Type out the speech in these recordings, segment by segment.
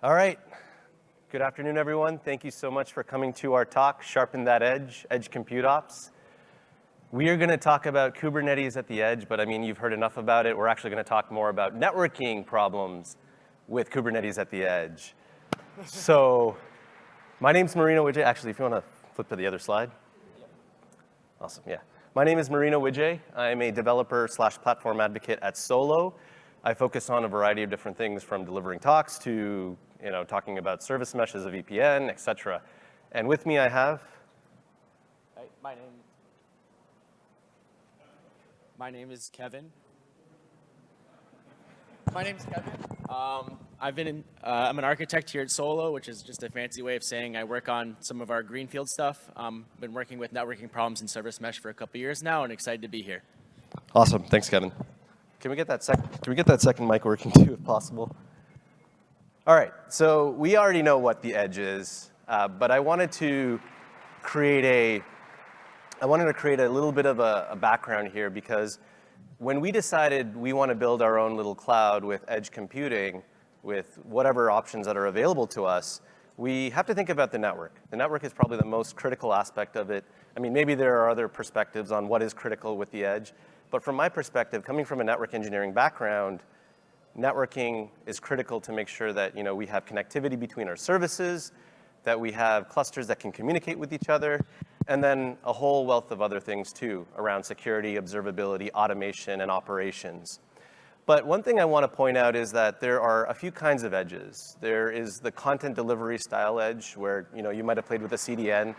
All right. Good afternoon, everyone. Thank you so much for coming to our talk, Sharpen That Edge, Edge Compute Ops. We are going to talk about Kubernetes at the edge, but I mean, you've heard enough about it. We're actually going to talk more about networking problems with Kubernetes at the edge. so my name's Marino Wijay. Actually, if you want to flip to the other slide. Awesome, yeah. My name is Marino Wijay. I'm a developer slash platform advocate at Solo. I focus on a variety of different things from delivering talks to you know, talking about service mesh as a VPN, et cetera. And with me I have? Hi, my name, my name is Kevin. My name's Kevin. Um, I've been in, uh, I'm an architect here at Solo, which is just a fancy way of saying I work on some of our greenfield stuff. Um, been working with networking problems in service mesh for a couple years now, and excited to be here. Awesome, thanks, Kevin. Can we get that sec can we get that second mic working too, if possible? All right, so we already know what the edge is, uh, but I wanted to create a, I wanted to create a little bit of a, a background here because when we decided we want to build our own little cloud with edge computing, with whatever options that are available to us, we have to think about the network. The network is probably the most critical aspect of it. I mean, maybe there are other perspectives on what is critical with the edge, but from my perspective, coming from a network engineering background, networking is critical to make sure that you know, we have connectivity between our services, that we have clusters that can communicate with each other, and then a whole wealth of other things too around security, observability, automation, and operations. But one thing I want to point out is that there are a few kinds of edges. There is the content delivery style edge where you, know, you might have played with a CDN.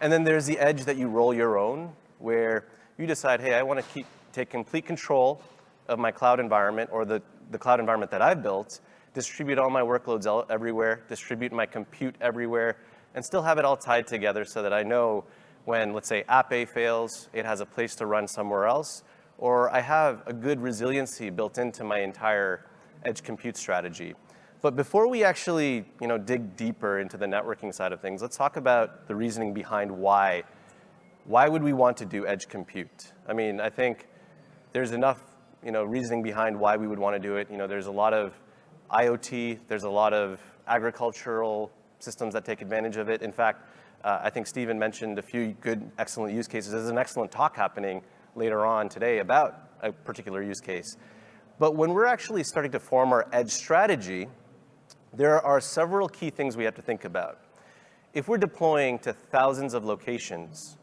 And then there's the edge that you roll your own where you decide, hey, I want to keep, take complete control of my cloud environment or the, the cloud environment that I've built, distribute all my workloads everywhere, distribute my compute everywhere, and still have it all tied together so that I know when, let's say, app A fails, it has a place to run somewhere else, or I have a good resiliency built into my entire edge compute strategy. But before we actually you know, dig deeper into the networking side of things, let's talk about the reasoning behind why. Why would we want to do edge compute? I mean, I think there's enough you know, reasoning behind why we would want to do it. You know, there's a lot of IoT, there's a lot of agricultural systems that take advantage of it. In fact, uh, I think Stephen mentioned a few good, excellent use cases. There's an excellent talk happening later on today about a particular use case. But when we're actually starting to form our edge strategy, there are several key things we have to think about. If we're deploying to thousands of locations,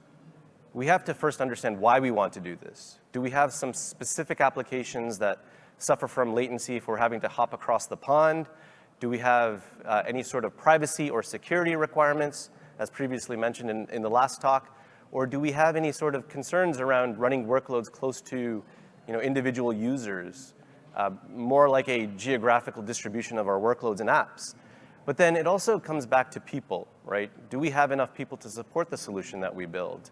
we have to first understand why we want to do this. Do we have some specific applications that suffer from latency if we're having to hop across the pond? Do we have uh, any sort of privacy or security requirements, as previously mentioned in, in the last talk? Or do we have any sort of concerns around running workloads close to you know, individual users, uh, more like a geographical distribution of our workloads and apps? But then it also comes back to people, right? Do we have enough people to support the solution that we build?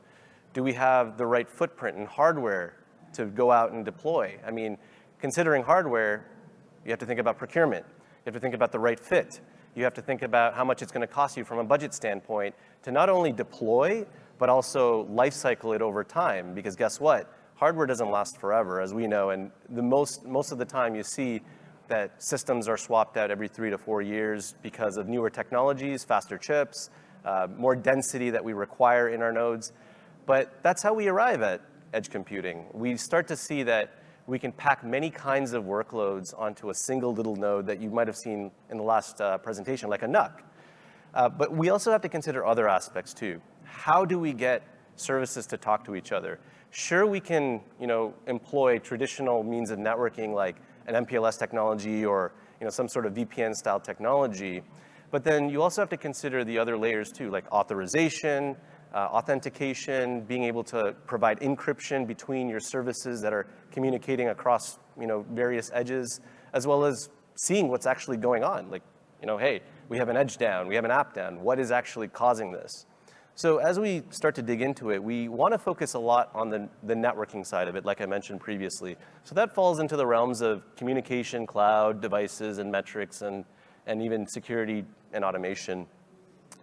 Do we have the right footprint and hardware to go out and deploy? I mean, considering hardware, you have to think about procurement. You have to think about the right fit. You have to think about how much it's going to cost you from a budget standpoint to not only deploy, but also life cycle it over time. Because guess what? Hardware doesn't last forever, as we know. And the most, most of the time you see that systems are swapped out every three to four years because of newer technologies, faster chips, uh, more density that we require in our nodes. But that's how we arrive at edge computing. We start to see that we can pack many kinds of workloads onto a single little node that you might have seen in the last uh, presentation, like a NUC. Uh, but we also have to consider other aspects too. How do we get services to talk to each other? Sure, we can you know, employ traditional means of networking like an MPLS technology or you know, some sort of VPN style technology, but then you also have to consider the other layers too, like authorization, uh, authentication, being able to provide encryption between your services that are communicating across you know, various edges, as well as seeing what's actually going on. Like, you know, hey, we have an edge down, we have an app down. What is actually causing this? So as we start to dig into it, we want to focus a lot on the, the networking side of it, like I mentioned previously. So that falls into the realms of communication, cloud, devices, and metrics, and, and even security and automation.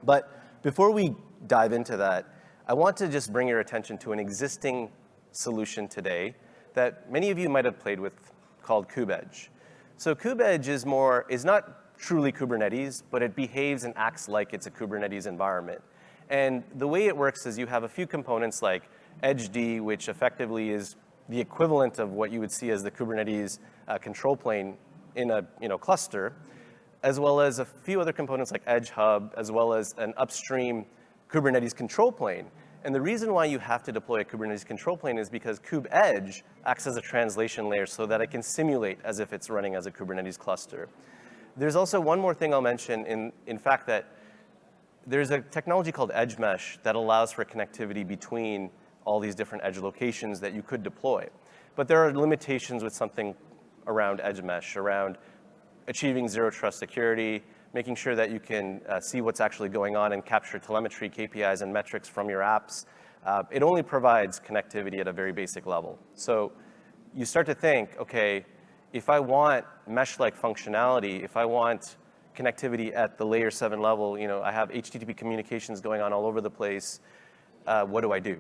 But before we dive into that, I want to just bring your attention to an existing solution today that many of you might have played with called KubeEdge. So KubeEdge is more, is not truly Kubernetes, but it behaves and acts like it's a Kubernetes environment. And the way it works is you have a few components like edged, which effectively is the equivalent of what you would see as the Kubernetes uh, control plane in a you know, cluster, as well as a few other components like Edge Hub, as well as an upstream Kubernetes control plane. And the reason why you have to deploy a Kubernetes control plane is because KubeEdge acts as a translation layer so that it can simulate as if it's running as a Kubernetes cluster. There's also one more thing I'll mention in, in fact that there's a technology called Edge Mesh that allows for connectivity between all these different edge locations that you could deploy. But there are limitations with something around Edge Mesh, around achieving zero trust security, making sure that you can uh, see what's actually going on and capture telemetry, KPIs, and metrics from your apps. Uh, it only provides connectivity at a very basic level. So you start to think, okay, if I want mesh-like functionality, if I want connectivity at the layer seven level, you know, I have HTTP communications going on all over the place, uh, what do I do?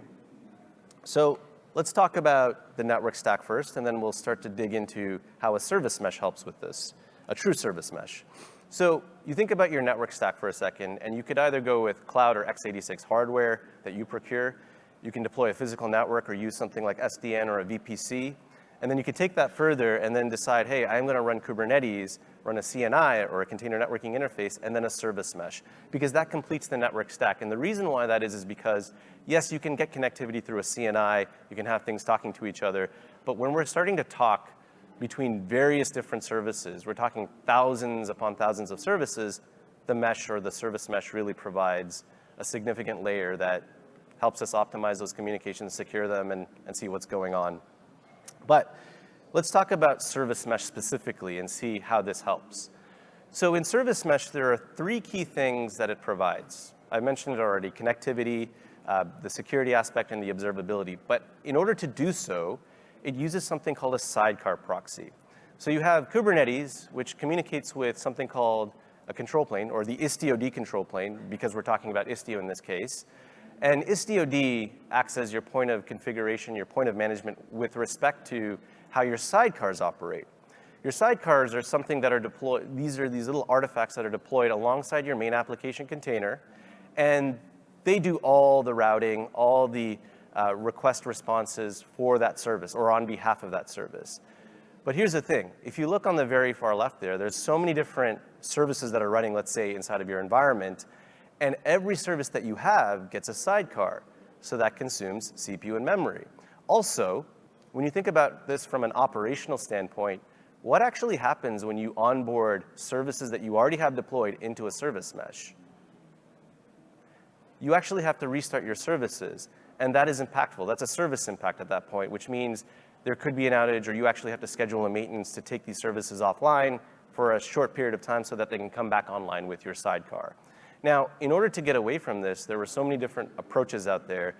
So let's talk about the network stack first, and then we'll start to dig into how a service mesh helps with this, a true service mesh. So you think about your network stack for a second, and you could either go with cloud or x86 hardware that you procure. You can deploy a physical network or use something like SDN or a VPC. And then you could take that further and then decide, hey, I'm gonna run Kubernetes, run a CNI or a container networking interface, and then a service mesh, because that completes the network stack. And the reason why that is is because, yes, you can get connectivity through a CNI, you can have things talking to each other, but when we're starting to talk between various different services, we're talking thousands upon thousands of services, the mesh or the service mesh really provides a significant layer that helps us optimize those communications, secure them, and, and see what's going on. But let's talk about Service Mesh specifically and see how this helps. So in Service Mesh, there are three key things that it provides. I mentioned it already, connectivity, uh, the security aspect, and the observability. But in order to do so, it uses something called a sidecar proxy. So you have Kubernetes, which communicates with something called a control plane, or the Istio-D control plane, because we're talking about Istio in this case. And Istio-D acts as your point of configuration, your point of management with respect to how your sidecars operate. Your sidecars are something that are deployed, these are these little artifacts that are deployed alongside your main application container, and they do all the routing, all the uh, request responses for that service or on behalf of that service. But here's the thing, if you look on the very far left there, there's so many different services that are running, let's say, inside of your environment, and every service that you have gets a sidecar. So that consumes CPU and memory. Also, when you think about this from an operational standpoint, what actually happens when you onboard services that you already have deployed into a service mesh? You actually have to restart your services, and that is impactful. That's a service impact at that point, which means there could be an outage or you actually have to schedule a maintenance to take these services offline for a short period of time so that they can come back online with your sidecar. Now, in order to get away from this, there were so many different approaches out there,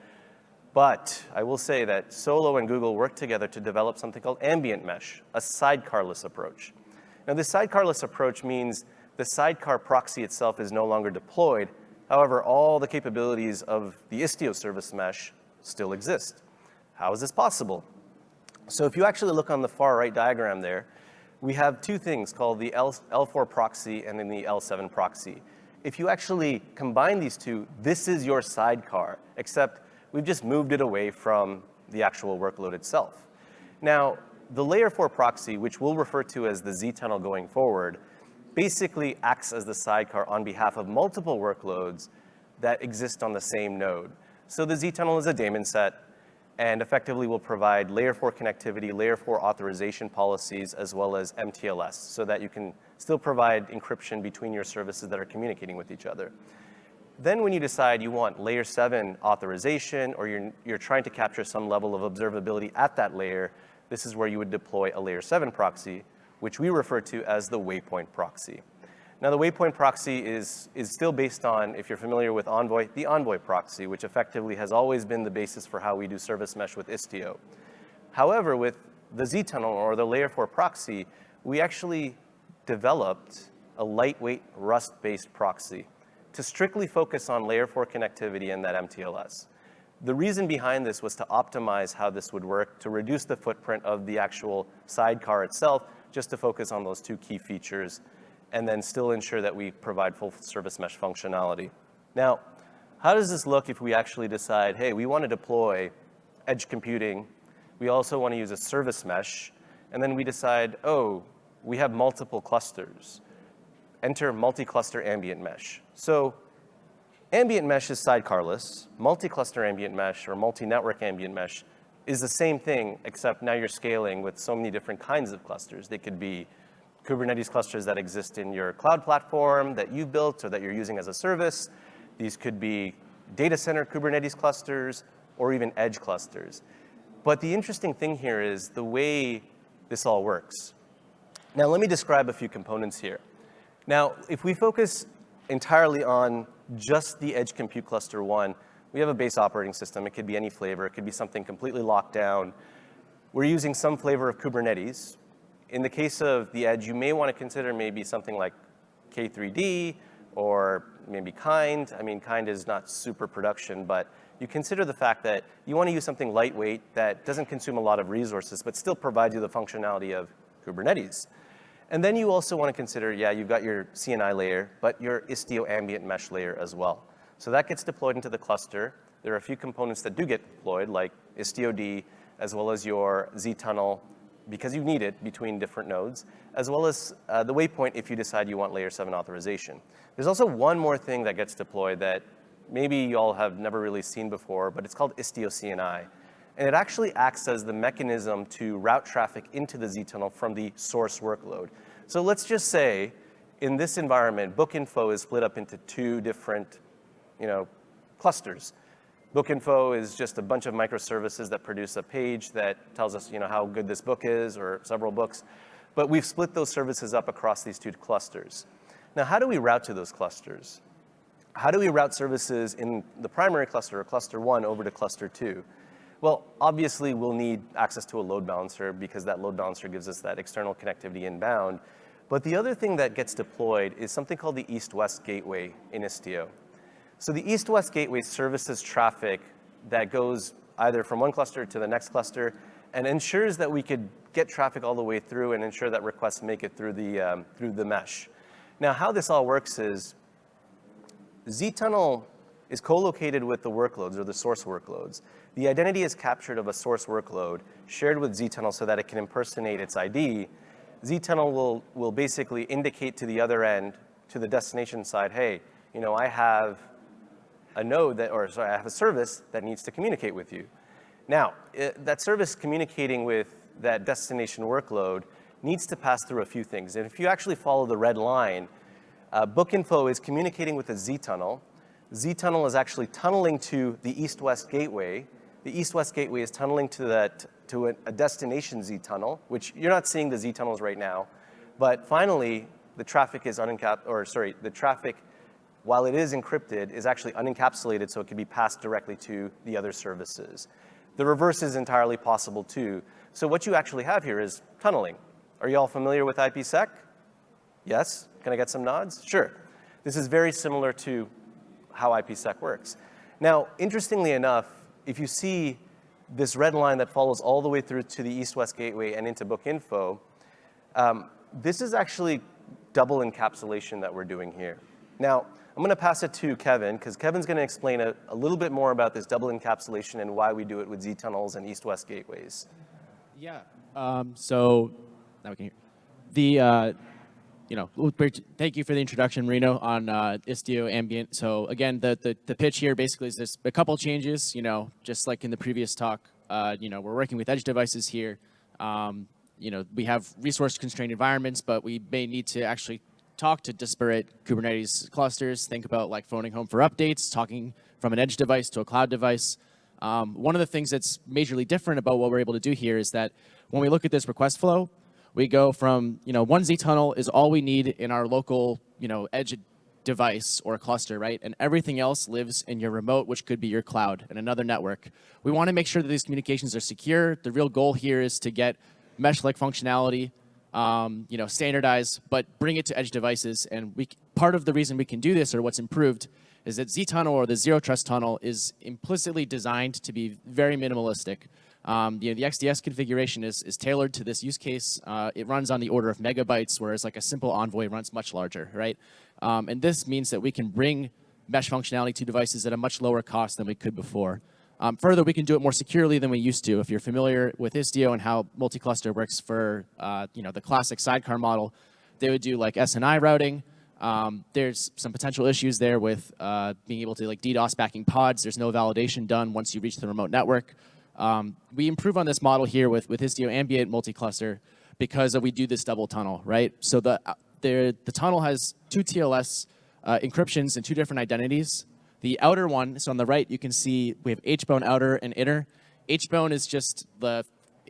but I will say that Solo and Google worked together to develop something called ambient mesh, a sidecarless approach. Now, this sidecarless approach means the sidecar proxy itself is no longer deployed. However, all the capabilities of the Istio service mesh still exist. How is this possible? So if you actually look on the far right diagram there, we have two things called the L, L4 proxy and then the L7 proxy if you actually combine these two, this is your sidecar, except we've just moved it away from the actual workload itself. Now, the layer 4 proxy, which we'll refer to as the Z-tunnel going forward, basically acts as the sidecar on behalf of multiple workloads that exist on the same node. So the Z-tunnel is a daemon set and effectively will provide layer 4 connectivity, layer 4 authorization policies, as well as MTLS, so that you can still provide encryption between your services that are communicating with each other. Then when you decide you want layer 7 authorization, or you're, you're trying to capture some level of observability at that layer, this is where you would deploy a layer 7 proxy, which we refer to as the waypoint proxy. Now, the waypoint proxy is, is still based on, if you're familiar with Envoy, the Envoy proxy, which effectively has always been the basis for how we do service mesh with Istio. However, with the Z-tunnel or the layer 4 proxy, we actually developed a lightweight Rust-based proxy to strictly focus on layer 4 connectivity and that MTLS. The reason behind this was to optimize how this would work, to reduce the footprint of the actual sidecar itself, just to focus on those two key features and then still ensure that we provide full service mesh functionality. Now, how does this look if we actually decide, hey, we want to deploy edge computing, we also want to use a service mesh, and then we decide, oh, we have multiple clusters. Enter multi-cluster ambient mesh. So ambient mesh is sidecarless. Multi-cluster ambient mesh or multi-network ambient mesh is the same thing, except now you're scaling with so many different kinds of clusters. They could be Kubernetes clusters that exist in your cloud platform that you built or that you're using as a service. These could be data center Kubernetes clusters or even edge clusters. But the interesting thing here is the way this all works. Now, let me describe a few components here. Now, if we focus entirely on just the edge compute cluster one, we have a base operating system. It could be any flavor. It could be something completely locked down. We're using some flavor of Kubernetes. In the case of the edge, you may want to consider maybe something like K3D or maybe Kind. I mean, Kind is not super production, but you consider the fact that you want to use something lightweight that doesn't consume a lot of resources, but still provides you the functionality of Kubernetes. And then you also want to consider, yeah, you've got your CNI layer, but your Istio ambient mesh layer as well. So that gets deployed into the cluster. There are a few components that do get deployed, like Istio-D, as well as your Z-tunnel, because you need it between different nodes, as well as uh, the waypoint if you decide you want layer 7 authorization. There's also one more thing that gets deployed that maybe you all have never really seen before, but it's called Istio CNI. And it actually acts as the mechanism to route traffic into the Z-tunnel from the source workload. So let's just say in this environment, book info is split up into two different you know, clusters. Book info is just a bunch of microservices that produce a page that tells us you know, how good this book is or several books. But we've split those services up across these two clusters. Now, how do we route to those clusters? How do we route services in the primary cluster or cluster one over to cluster two? Well, obviously, we'll need access to a load balancer because that load balancer gives us that external connectivity inbound. But the other thing that gets deployed is something called the east-west gateway in Istio. So the east-west gateway services traffic that goes either from one cluster to the next cluster and ensures that we could get traffic all the way through and ensure that requests make it through the, um, through the mesh. Now, how this all works is ztunnel is co-located with the workloads or the source workloads. The identity is captured of a source workload shared with ztunnel so that it can impersonate its ID. ztunnel will, will basically indicate to the other end, to the destination side, hey, you know, I have a node that, or sorry, I have a service that needs to communicate with you. Now, it, that service communicating with that destination workload needs to pass through a few things. And if you actually follow the red line, uh, book info is communicating with a Z-tunnel. Z-tunnel is actually tunneling to the east-west gateway. The east-west gateway is tunneling to that to a, a destination Z-tunnel, which you're not seeing the Z-tunnels right now. But finally, the traffic is unencapsulated, or sorry, the traffic, while it is encrypted, is actually unencapsulated so it can be passed directly to the other services. The reverse is entirely possible too. So what you actually have here is tunneling. Are you all familiar with IPsec? Yes? Can I get some nods? Sure. This is very similar to how IPsec works. Now, interestingly enough, if you see this red line that follows all the way through to the east-west gateway and into book info, um, this is actually double encapsulation that we're doing here. Now, I'm going to pass it to Kevin, because Kevin's going to explain a, a, little bit more about this double encapsulation and why we do it with Z-tunnels and east-west gateways. Yeah. Um, so now we can hear. The uh, you know, thank you for the introduction, Reno, on uh, Istio Ambient. So again, the, the, the pitch here basically is there's a couple changes, you know, just like in the previous talk, uh, you know, we're working with edge devices here. Um, you know, we have resource constrained environments, but we may need to actually talk to disparate Kubernetes clusters, think about like phoning home for updates, talking from an edge device to a cloud device. Um, one of the things that's majorly different about what we're able to do here is that when we look at this request flow, we go from, you know, one Z-tunnel is all we need in our local, you know, edge device or cluster, right? And everything else lives in your remote, which could be your cloud and another network. We want to make sure that these communications are secure. The real goal here is to get mesh-like functionality, um, you know, standardize, but bring it to edge devices. And we, part of the reason we can do this, or what's improved, is that Z-tunnel or the zero trust tunnel is implicitly designed to be very minimalistic. Um, you know, the XDS configuration is, is tailored to this use case. Uh, it runs on the order of megabytes, whereas like a simple Envoy runs much larger, right? Um, and this means that we can bring mesh functionality to devices at a much lower cost than we could before. Um, further, we can do it more securely than we used to. If you're familiar with Istio and how multi-cluster works for, uh, you know, the classic sidecar model, they would do like SNI routing. Um, there's some potential issues there with uh, being able to like DDoS backing pods. There's no validation done once you reach the remote network. Um, we improve on this model here with, with Istio Ambient multi-cluster because we do this double tunnel, right? So the, uh, the, the tunnel has two TLS uh, encryptions and two different identities. The outer one, so on the right, you can see we have HBone outer and inner. HBone is just the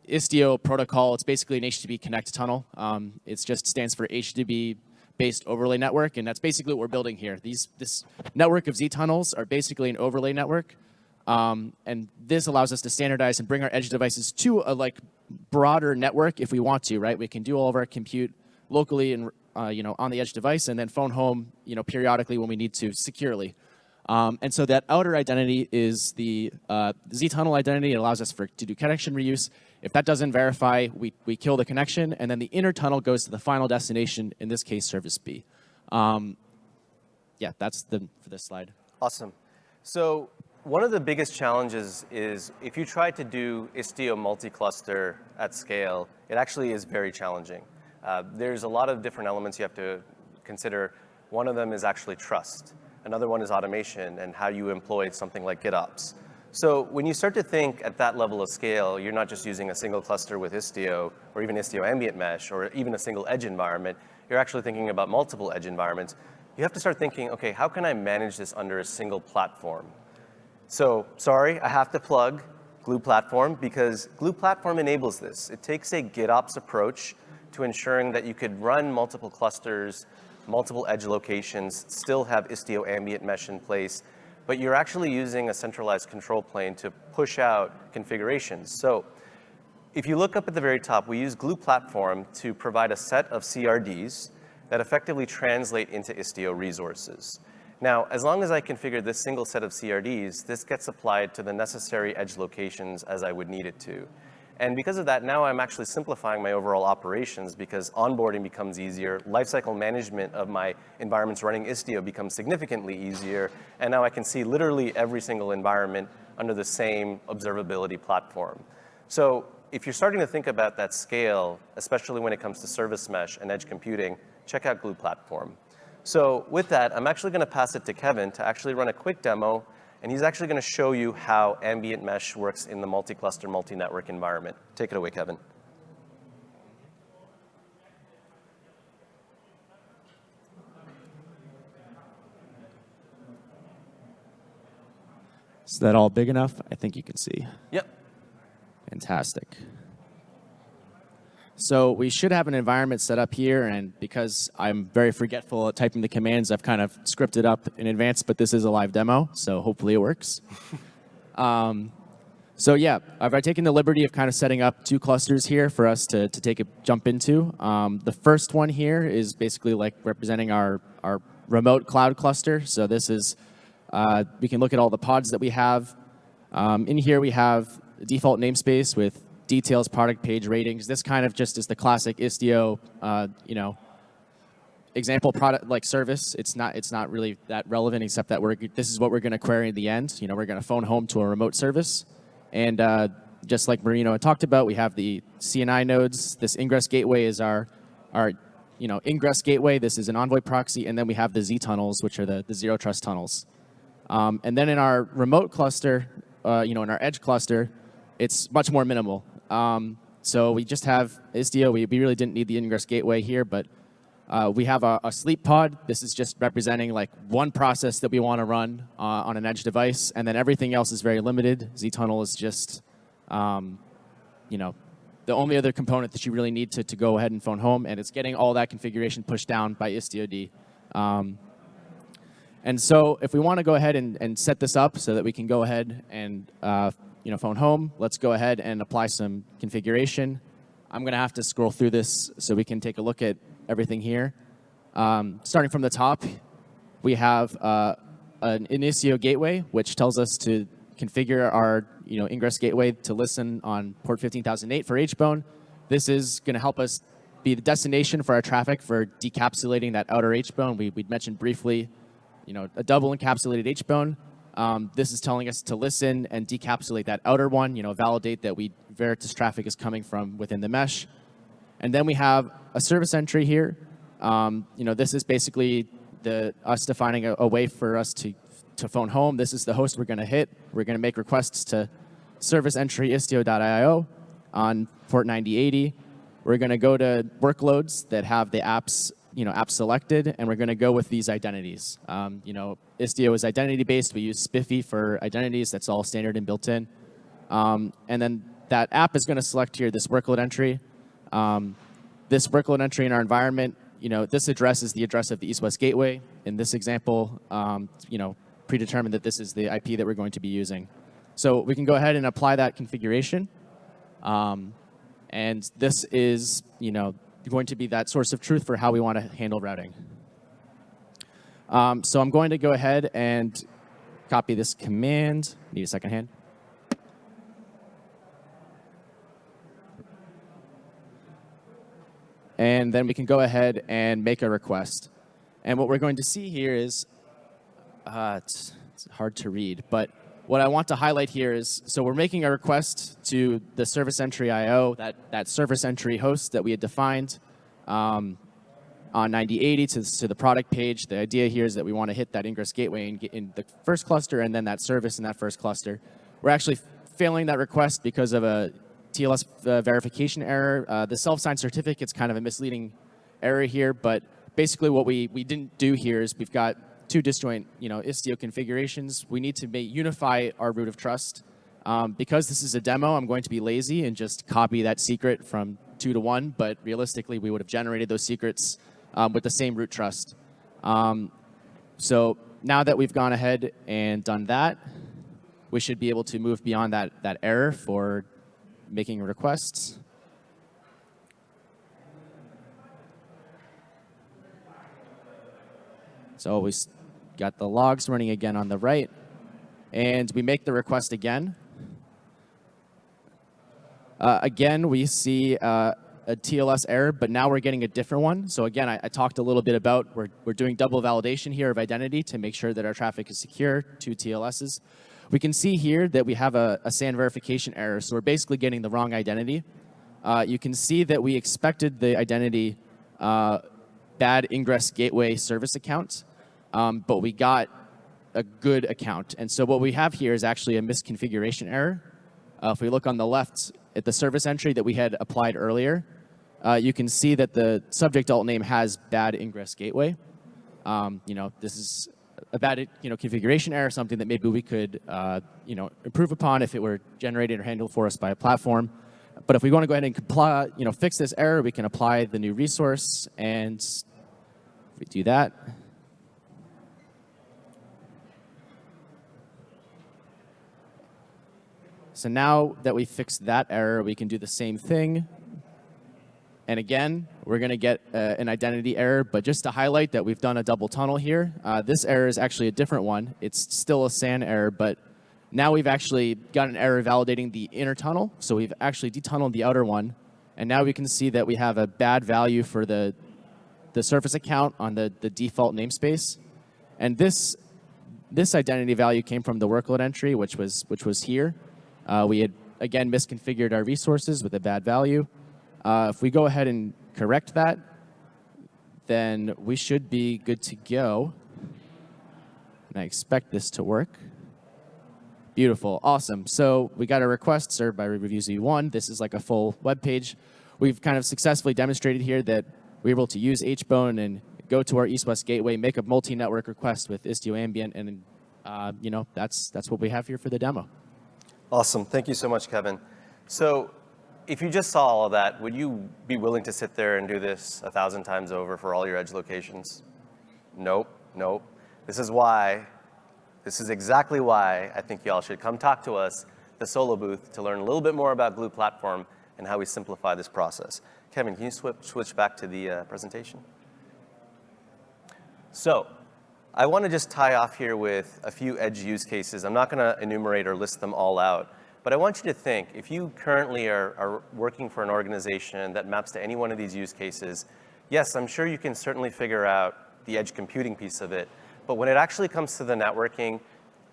Istio protocol. It's basically an HTTP connect tunnel. Um, it just stands for HTTP based overlay network, and that's basically what we're building here. These, this network of Z tunnels are basically an overlay network, um, and this allows us to standardize and bring our edge devices to a like broader network if we want to, right? We can do all of our compute locally and uh, you know on the edge device, and then phone home, you know, periodically when we need to securely. Um, and so that outer identity is the uh, Z-tunnel identity. It allows us for, to do connection reuse. If that doesn't verify, we, we kill the connection, and then the inner tunnel goes to the final destination, in this case, service B. Um, yeah, that's the for this slide. Awesome. So one of the biggest challenges is if you try to do Istio multi-cluster at scale, it actually is very challenging. Uh, there's a lot of different elements you have to consider. One of them is actually trust. Another one is automation and how you employ something like GitOps. So when you start to think at that level of scale, you're not just using a single cluster with Istio or even Istio ambient mesh or even a single edge environment. You're actually thinking about multiple edge environments. You have to start thinking, okay, how can I manage this under a single platform? So sorry, I have to plug Gloo Platform because Gloo Platform enables this. It takes a GitOps approach to ensuring that you could run multiple clusters, multiple edge locations, still have Istio ambient mesh in place, but you're actually using a centralized control plane to push out configurations. So if you look up at the very top, we use Gloo Platform to provide a set of CRDs that effectively translate into Istio resources. Now, as long as I configure this single set of CRDs, this gets applied to the necessary edge locations as I would need it to. And because of that, now I'm actually simplifying my overall operations because onboarding becomes easier, lifecycle management of my environments running Istio becomes significantly easier, and now I can see literally every single environment under the same observability platform. So if you're starting to think about that scale, especially when it comes to service mesh and edge computing, check out Gloo Platform. So with that, I'm actually going to pass it to Kevin to actually run a quick demo and he's actually going to show you how ambient mesh works in the multi-cluster, multi-network environment. Take it away, Kevin. Is that all big enough? I think you can see. Yep. Fantastic. So we should have an environment set up here, and because I'm very forgetful at typing the commands, I've kind of scripted up in advance, but this is a live demo, so hopefully it works. um, so yeah, I've taken the liberty of kind of setting up two clusters here for us to, to take a jump into. Um, the first one here is basically like representing our, our remote cloud cluster. So this is, uh, we can look at all the pods that we have. Um, in here we have default namespace with details, product page ratings. This kind of just is the classic Istio, uh, you know, example product like service. It's not it's not really that relevant except that we're this is what we're going to query in the end. You know, we're going to phone home to a remote service, and uh, just like Marino had talked about, we have the CNI nodes. This ingress gateway is our our you know ingress gateway. This is an Envoy proxy, and then we have the Z tunnels, which are the the zero trust tunnels. Um, and then in our remote cluster, uh, you know, in our edge cluster, it's much more minimal. Um, so we just have Istio. We, we really didn't need the ingress gateway here, but uh, we have a, a, sleep pod. This is just representing like one process that we want to run uh, on an edge device, and then everything else is very limited. Z-tunnel is just, um, you know, the only other component that you really need to, to go ahead and phone home, and it's getting all that configuration pushed down by IstioD. Um, and so if we want to go ahead and, and set this up so that we can go ahead and uh, you know, phone home. Let's go ahead and apply some configuration. I'm going to have to scroll through this so we can take a look at everything here. Um, starting from the top, we have uh, an Istio gateway, which tells us to configure our you know, ingress gateway to listen on port 15008 for HBone. This is going to help us be the destination for our traffic for decapsulating that outer HBone. We, we mentioned briefly, you know, a double encapsulated HBone. Um, this is telling us to listen and decapsulate that outer one, you know, validate that we Veritas traffic is coming from within the mesh. And then we have a service entry here. Um, you know, this is basically the us defining a, a way for us to to phone home. This is the host we're going to hit. We're going to make requests to service entry istio.io on port 9080. We're going to go to workloads that have the apps, you know, app selected, and we're going to go with these identities. Um, you know, Istio is identity based. We use SPIFFE for identities. That's all standard and built in. Um, and then that app is going to select here this workload entry. Um, this workload entry in our environment, you know, this address is the address of the east-west gateway. In this example, um, you know, predetermined that this is the IP that we're going to be using. So we can go ahead and apply that configuration. Um, and this is, you know, going to be that source of truth for how we want to handle routing. Um, so I'm going to go ahead and copy this command. Need a second hand. And then we can go ahead and make a request. And what we're going to see here is, uh, it's, it's hard to read, but what I want to highlight here is, so we're making a request to the service entry IO, that, that service entry host that we had defined um, on 9080 to, to the product page. The idea here is that we want to hit that ingress gateway in, in the first cluster and then that service in that first cluster. We're actually failing that request because of a TLS uh, verification error. Uh, the self-signed certificate's kind of a misleading error here, but basically what we, we didn't do here is we've got two disjoint you know, Istio configurations. We need to make, unify our root of trust. Um, because this is a demo, I'm going to be lazy and just copy that secret from two to one, but realistically, we would have generated those secrets um, with the same root trust. Um, so now that we've gone ahead and done that, we should be able to move beyond that, that error for making requests. So we got the logs running again on the right. And we make the request again. Uh, again, we see uh, a TLS error, but now we're getting a different one. So again, I, I, talked a little bit about we're, we're doing double validation here of identity to make sure that our traffic is secure, two TLSs. We can see here that we have a, a SAN verification error, so we're basically getting the wrong identity. Uh, you can see that we expected the identity uh, bad ingress gateway service account, um, but we got a good account. And so what we have here is actually a misconfiguration error. Uh, if we look on the left at the service entry that we had applied earlier, uh, you can see that the subject alt name has bad ingress gateway. Um, you know, this is a bad you know, configuration error, something that maybe we could uh, you know, improve upon if it were generated or handled for us by a platform. But if we want to go ahead and comply, you know, fix this error, we can apply the new resource. And if we do that, So now that we fixed that error, we can do the same thing. And again, we're going to get uh, an identity error. But just to highlight that we've done a double tunnel here, uh, this error is actually a different one. It's still a SAN error, but now we've actually got an error validating the inner tunnel. So we've actually detunneled the outer one. And now we can see that we have a bad value for the, the surface account on the, the default namespace. And this, this identity value came from the workload entry, which was, which was here. Uh, we had, again, misconfigured our resources with a bad value. Uh, if we go ahead and correct that, then we should be good to go. And I expect this to work. Beautiful, awesome. So we got a request served by Review Z1. This is like a full web page. We've kind of successfully demonstrated here that we're able to use HBone and go to our east-west gateway, make a multi-network request with Istio Ambient, and uh, you know that's that's what we have here for the demo. Awesome. Thank you so much, Kevin. So if you just saw all of that, would you be willing to sit there and do this a thousand times over for all your edge locations? Nope, nope. This is why, this is exactly why I think y'all should come talk to us, the Solo booth, to learn a little bit more about Gloo Platform and how we simplify this process. Kevin, can you switch, switch back to the uh, presentation? So I want to just tie off here with a few edge use cases. I'm not going to enumerate or list them all out, but I want you to think, if you currently are, are working for an organization that maps to any one of these use cases, yes, I'm sure you can certainly figure out the edge computing piece of it, but when it actually comes to the networking,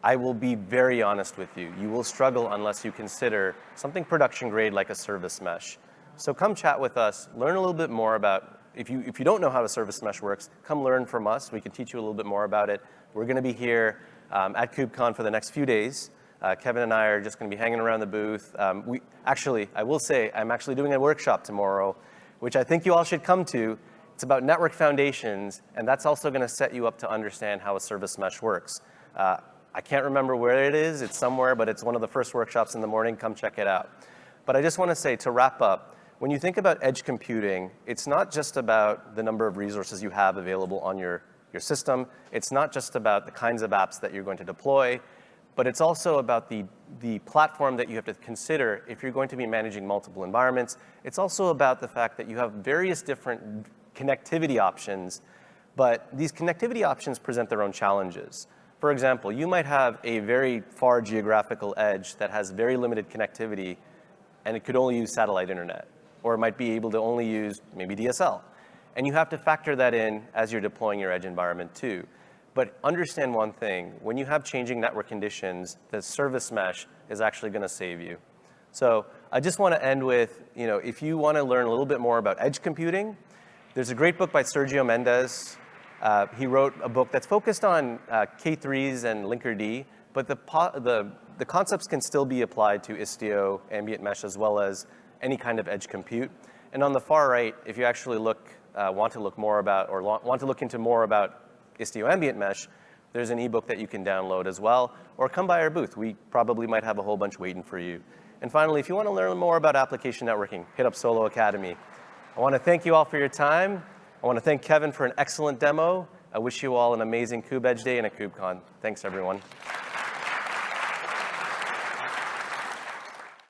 I will be very honest with you. You will struggle unless you consider something production grade like a service mesh. So come chat with us, learn a little bit more about, if you, if you don't know how a service mesh works, come learn from us. We can teach you a little bit more about it. We're gonna be here um, at KubeCon for the next few days. Uh, Kevin and I are just gonna be hanging around the booth. Um, we, actually, I will say, I'm actually doing a workshop tomorrow, which I think you all should come to. It's about network foundations, and that's also gonna set you up to understand how a service mesh works. Uh, I can't remember where it is, it's somewhere, but it's one of the first workshops in the morning, come check it out. But I just wanna say, to wrap up, when you think about edge computing, it's not just about the number of resources you have available on your, your system. It's not just about the kinds of apps that you're going to deploy, but it's also about the, the platform that you have to consider if you're going to be managing multiple environments. It's also about the fact that you have various different connectivity options, but these connectivity options present their own challenges. For example, you might have a very far geographical edge that has very limited connectivity, and it could only use satellite internet or might be able to only use maybe DSL. And you have to factor that in as you're deploying your edge environment too. But understand one thing, when you have changing network conditions, the service mesh is actually gonna save you. So I just wanna end with, you know, if you wanna learn a little bit more about edge computing, there's a great book by Sergio Méndez. Uh, he wrote a book that's focused on uh, K3s and Linkerd, but the, the, the concepts can still be applied to Istio, ambient mesh, as well as any kind of edge compute. And on the far right, if you actually look, uh, want to look more about, or want to look into more about Istio Ambient Mesh, there's an ebook that you can download as well, or come by our booth. We probably might have a whole bunch waiting for you. And finally, if you want to learn more about application networking, hit up Solo Academy. I want to thank you all for your time. I want to thank Kevin for an excellent demo. I wish you all an amazing KubeEdge day and a KubeCon. Thanks, everyone.